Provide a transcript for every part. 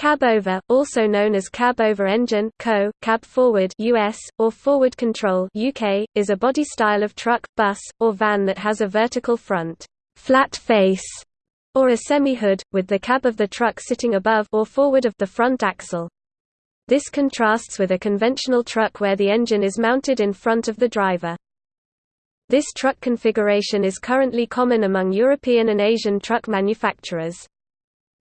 Cab over, also known as cab over engine (CO), cab forward (US) or forward control (UK), is a body style of truck, bus, or van that has a vertical front, flat face, or a semi-hood, with the cab of the truck sitting above or forward of the front axle. This contrasts with a conventional truck where the engine is mounted in front of the driver. This truck configuration is currently common among European and Asian truck manufacturers.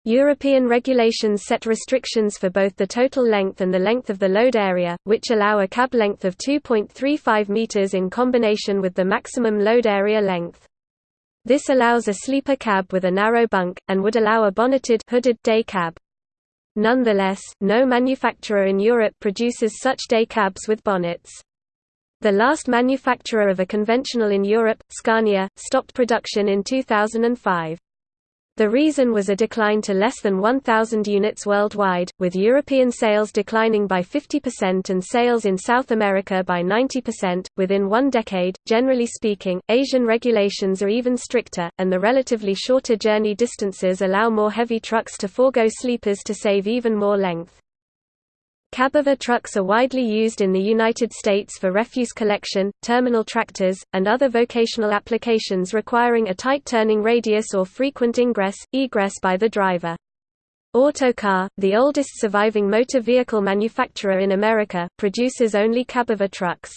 European regulations set restrictions for both the total length and the length of the load area, which allow a cab length of 2.35 meters in combination with the maximum load area length. This allows a sleeper cab with a narrow bunk, and would allow a bonneted hooded day cab. Nonetheless, no manufacturer in Europe produces such day cabs with bonnets. The last manufacturer of a conventional in Europe, Scania, stopped production in 2005. The reason was a decline to less than 1,000 units worldwide, with European sales declining by 50% and sales in South America by 90%. Within one decade, generally speaking, Asian regulations are even stricter, and the relatively shorter journey distances allow more heavy trucks to forego sleepers to save even more length. Cabover trucks are widely used in the United States for refuse collection, terminal tractors, and other vocational applications requiring a tight turning radius or frequent ingress, egress by the driver. Autocar, the oldest surviving motor vehicle manufacturer in America, produces only cabover trucks.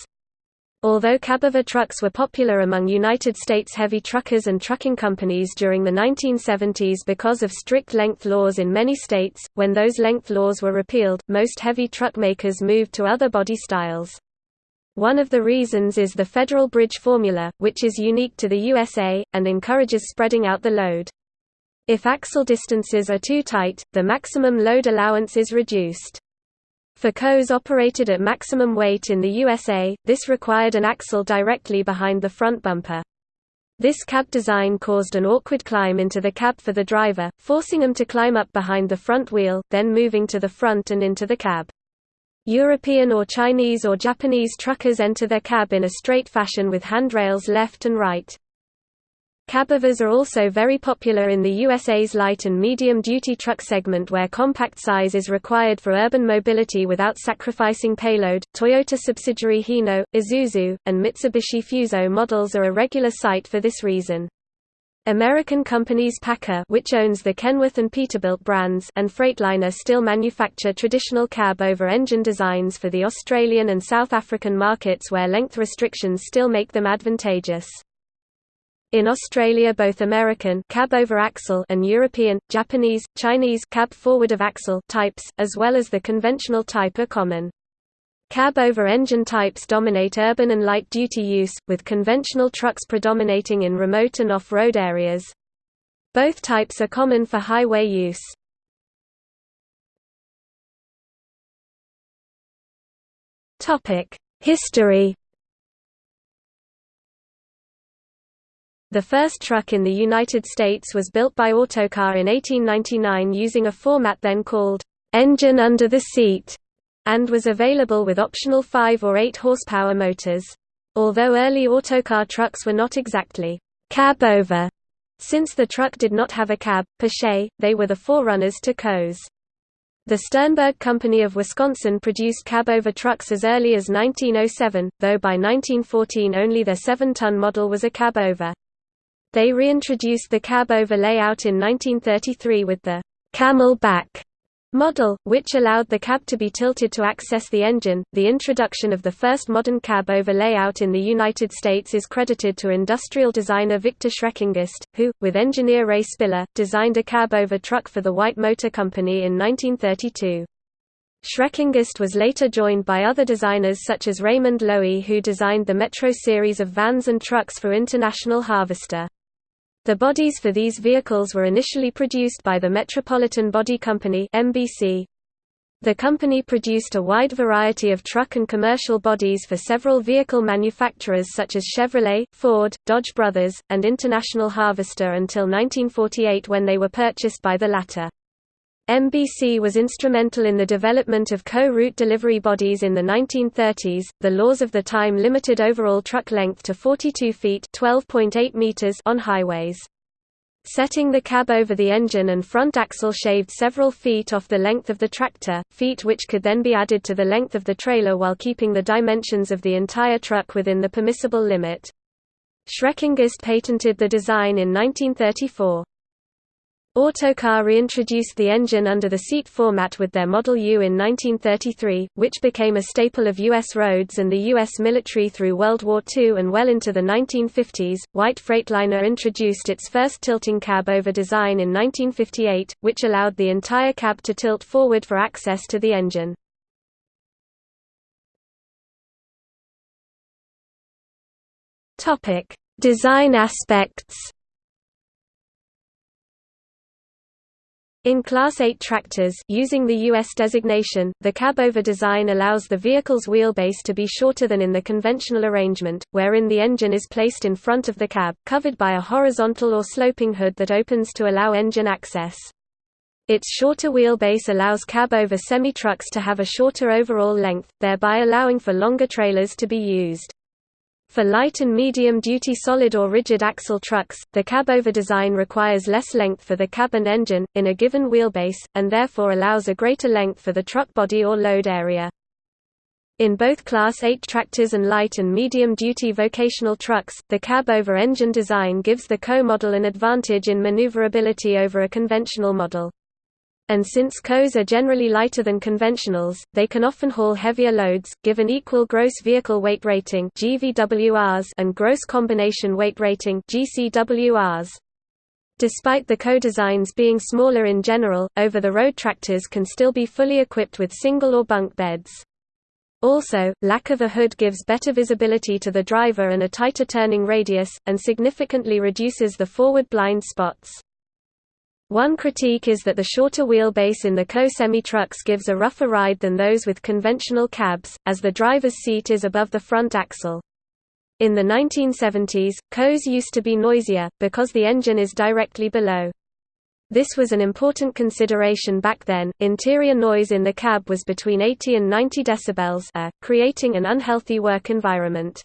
Although cabover trucks were popular among United States heavy truckers and trucking companies during the 1970s because of strict length laws in many states, when those length laws were repealed, most heavy truck makers moved to other body styles. One of the reasons is the Federal Bridge formula, which is unique to the USA, and encourages spreading out the load. If axle distances are too tight, the maximum load allowance is reduced. For COs operated at maximum weight in the USA, this required an axle directly behind the front bumper. This cab design caused an awkward climb into the cab for the driver, forcing him to climb up behind the front wheel, then moving to the front and into the cab. European or Chinese or Japanese truckers enter their cab in a straight fashion with handrails left and right. Cabovers are also very popular in the USA's light and medium-duty truck segment where compact size is required for urban mobility without sacrificing payload. Toyota subsidiary Hino, Isuzu, and Mitsubishi Fuso models are a regular sight for this reason. American companies PACCAR which owns the Kenworth and Peterbilt brands and Freightliner still manufacture traditional cab-over-engine designs for the Australian and South African markets where length restrictions still make them advantageous. In Australia both American cab over axle and European, Japanese, Chinese cab forward of axle types, as well as the conventional type are common. Cab over engine types dominate urban and light-duty use, with conventional trucks predominating in remote and off-road areas. Both types are common for highway use. History The first truck in the United States was built by Autocar in 1899 using a format then called, "'engine under the seat' and was available with optional 5 or 8 horsepower motors. Although early Autocar trucks were not exactly cab over, since the truck did not have a cab, se, they were the forerunners to COs. The Sternberg Company of Wisconsin produced cab-over trucks as early as 1907, though by 1914 only their 7-ton model was a cab-over. They reintroduced the cab-over layout in 1933 with the camel back model, which allowed the cab to be tilted to access the engine. The introduction of the first modern cab over layout in the United States is credited to industrial designer Viktor Schreckengost, who, with engineer Ray Spitler, designed a cab over truck for the White Motor Company in 1932. Schreckengost was later joined by other designers such as Raymond Loewy who designed the Metro series of vans and trucks for International Harvester. The bodies for these vehicles were initially produced by the Metropolitan Body Company MBC. The company produced a wide variety of truck and commercial bodies for several vehicle manufacturers such as Chevrolet, Ford, Dodge Brothers, and International Harvester until 1948 when they were purchased by the latter. MBC was instrumental in the development of co-route delivery bodies in the 1930s. The laws of the time limited overall truck length to 42 feet (12.8 meters) on highways. Setting the cab over the engine and front axle shaved several feet off the length of the tractor, feet which could then be added to the length of the trailer while keeping the dimensions of the entire truck within the permissible limit. Schreckengost patented the design in 1934. Autocar reintroduced the engine under the seat format with their Model U in 1933, which became a staple of U.S. roads and the U.S. military through World War II and well into the 1950s. White Freightliner introduced its first tilting cab over design in 1958, which allowed the entire cab to tilt forward for access to the engine. Design aspects In Class 8 tractors using the US designation, the cab-over design allows the vehicle's wheelbase to be shorter than in the conventional arrangement, wherein the engine is placed in front of the cab, covered by a horizontal or sloping hood that opens to allow engine access. Its shorter wheelbase allows cab-over semi-trucks to have a shorter overall length, thereby allowing for longer trailers to be used. For light and medium-duty solid or rigid axle trucks, the cab-over design requires less length for the cab and engine, in a given wheelbase, and therefore allows a greater length for the truck body or load area. In both Class 8 tractors and light and medium-duty vocational trucks, the cab-over engine design gives the CO model an advantage in maneuverability over a conventional model and since COs are generally lighter than conventionals, they can often haul heavier loads, given equal gross vehicle weight rating and gross combination weight rating Despite the co-designs being smaller in general, over-the-road tractors can still be fully equipped with single or bunk beds. Also, lack of a hood gives better visibility to the driver and a tighter turning radius, and significantly reduces the forward blind spots. One critique is that the shorter wheelbase in the CO semi-trucks gives a rougher ride than those with conventional cabs, as the driver's seat is above the front axle. In the 1970s, COs used to be noisier, because the engine is directly below. This was an important consideration back then. Interior noise in the cab was between 80 and 90 decibels, uh, creating an unhealthy work environment.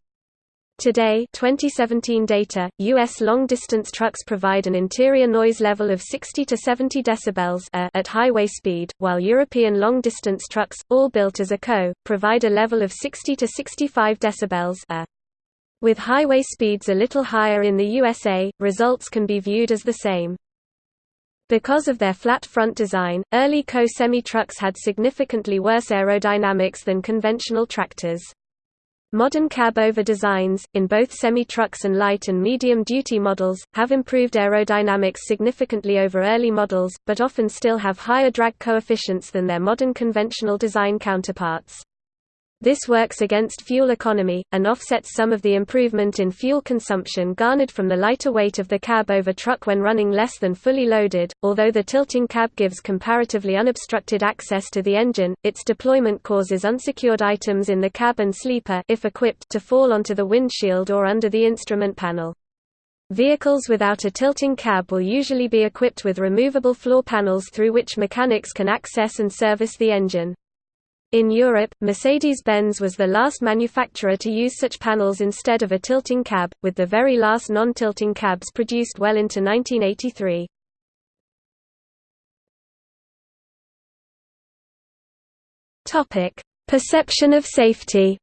Today 2017 data, U.S. long-distance trucks provide an interior noise level of 60 to 70 decibels uh, at highway speed, while European long-distance trucks, all built as a CO, provide a level of 60 to 65 decibels uh. With highway speeds a little higher in the USA, results can be viewed as the same. Because of their flat front design, early CO semi-trucks had significantly worse aerodynamics than conventional tractors. Modern cab-over designs, in both semi-trucks and light and medium-duty models, have improved aerodynamics significantly over early models, but often still have higher drag coefficients than their modern conventional design counterparts. This works against fuel economy, and offsets some of the improvement in fuel consumption garnered from the lighter weight of the cab over truck when running less than fully loaded. Although the tilting cab gives comparatively unobstructed access to the engine, its deployment causes unsecured items in the cab and sleeper if equipped to fall onto the windshield or under the instrument panel. Vehicles without a tilting cab will usually be equipped with removable floor panels through which mechanics can access and service the engine. In Europe, Mercedes-Benz was the last manufacturer to use such panels instead of a tilting cab, with the very last non-tilting cabs produced well into 1983. Topic: Perception of safety.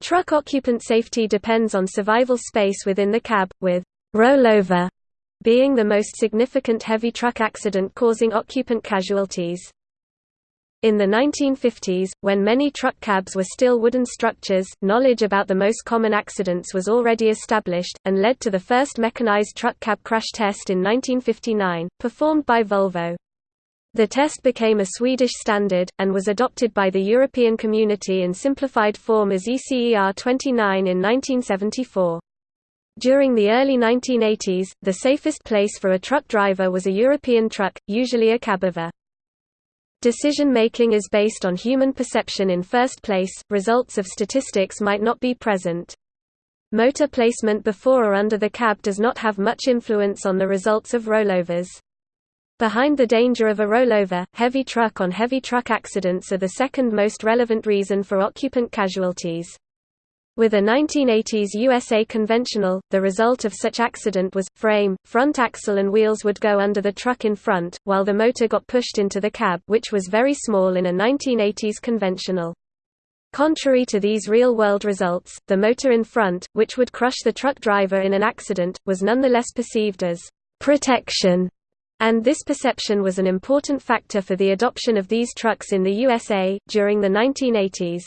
Truck occupant safety depends on survival space within the cab, with rollover being the most significant heavy truck accident causing occupant casualties. In the 1950s, when many truck cabs were still wooden structures, knowledge about the most common accidents was already established, and led to the first mechanized truck cab crash test in 1959, performed by Volvo. The test became a Swedish standard, and was adopted by the European community in simplified form as ECER 29 in 1974. During the early 1980s, the safest place for a truck driver was a European truck, usually a cabover. Decision-making is based on human perception in first place, results of statistics might not be present. Motor placement before or under the cab does not have much influence on the results of rollovers. Behind the danger of a rollover, heavy truck on heavy truck accidents are the second most relevant reason for occupant casualties. With a 1980s USA conventional, the result of such accident was, frame, front axle and wheels would go under the truck in front, while the motor got pushed into the cab which was very small in a 1980s conventional. Contrary to these real-world results, the motor in front, which would crush the truck driver in an accident, was nonetheless perceived as «protection», and this perception was an important factor for the adoption of these trucks in the USA, during the 1980s.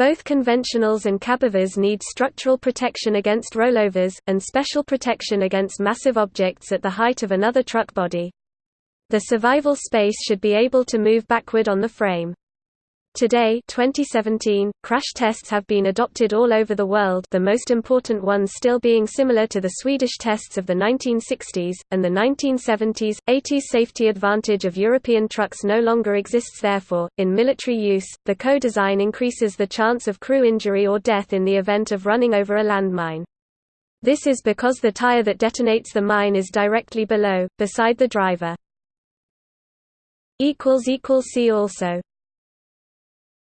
Both conventionals and cabovers need structural protection against rollovers, and special protection against massive objects at the height of another truck body. The survival space should be able to move backward on the frame. Today 2017, crash tests have been adopted all over the world the most important ones still being similar to the Swedish tests of the 1960s, and the 1970s. 80s safety advantage of European trucks no longer exists therefore, in military use, the co-design increases the chance of crew injury or death in the event of running over a landmine. This is because the tire that detonates the mine is directly below, beside the driver. See also